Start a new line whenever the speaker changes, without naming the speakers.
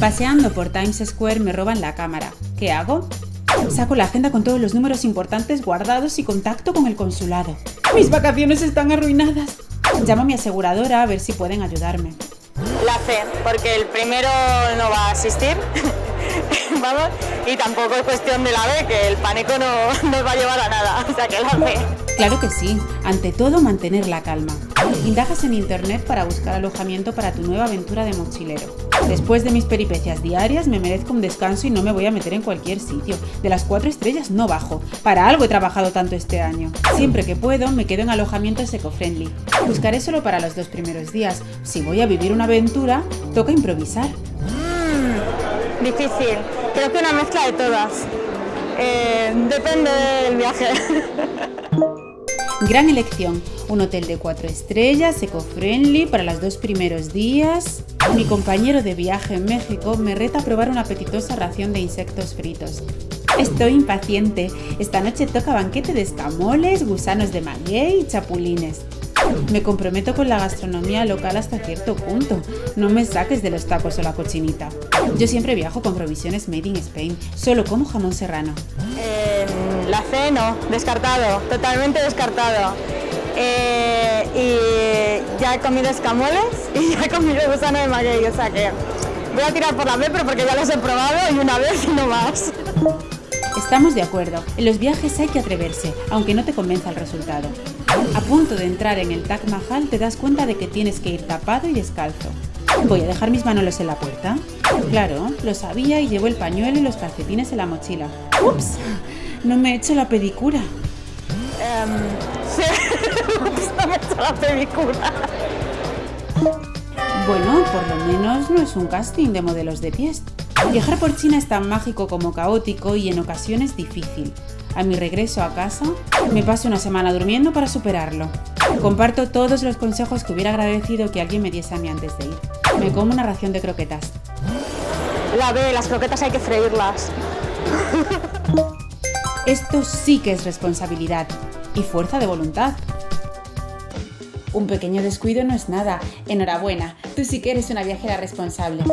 Paseando por Times Square me roban la cámara. ¿Qué hago? Saco la agenda con todos los números importantes guardados y contacto con el consulado. Mis vacaciones están arruinadas. Llamo a mi aseguradora a ver si pueden ayudarme.
La C, porque el primero no va a asistir. Vamos, y tampoco es cuestión de la B, que el pánico no nos va a llevar a nada. O sea que la C.
Claro que sí. Ante todo, mantener la calma. Indagas en internet para buscar alojamiento para tu nueva aventura de mochilero. Después de mis peripecias diarias me merezco un descanso y no me voy a meter en cualquier sitio. De las cuatro estrellas no bajo. Para algo he trabajado tanto este año. Siempre que puedo me quedo en alojamientos eco-friendly. Buscaré solo para los dos primeros días. Si voy a vivir una aventura, toca improvisar.
Mm, difícil. Creo que una mezcla de todas. Eh, depende del viaje.
Gran elección, un hotel de cuatro estrellas, eco-friendly para los dos primeros días. Mi compañero de viaje en México me reta a probar una apetitosa ración de insectos fritos. Estoy impaciente. Esta noche toca banquete de escamoles, gusanos de maguey y chapulines. Me comprometo con la gastronomía local hasta cierto punto. No me saques de los tacos o la cochinita. Yo siempre viajo con provisiones made in Spain. Solo como jamón serrano.
Eh, la C no, descartado, totalmente descartado. Eh, y ya he comido escamoles y ya he comido gusano de maguey, o sea que voy a tirar por la B, pero porque ya los he probado y una vez y no más.
Estamos de acuerdo, en los viajes hay que atreverse, aunque no te convenza el resultado. A punto de entrar en el Taj Mahal te das cuenta de que tienes que ir tapado y descalzo. ¿Voy a dejar mis manos en la puerta? Claro, lo sabía y llevo el pañuelo y los calcetines en la mochila. ¡Ups! No me he hecho la pedicura.
Um, sí, no me he hecho la pedicura.
Bueno, por lo menos no es un casting de modelos de pies. Viajar por China es tan mágico como caótico y en ocasiones difícil. A mi regreso a casa, me paso una semana durmiendo para superarlo. Comparto todos los consejos que hubiera agradecido que alguien me diese a mí antes de ir. Me como una ración de croquetas.
La B, las croquetas hay que freírlas.
Esto sí que es responsabilidad y fuerza de voluntad. Un pequeño descuido no es nada. Enhorabuena, tú sí que eres una viajera responsable.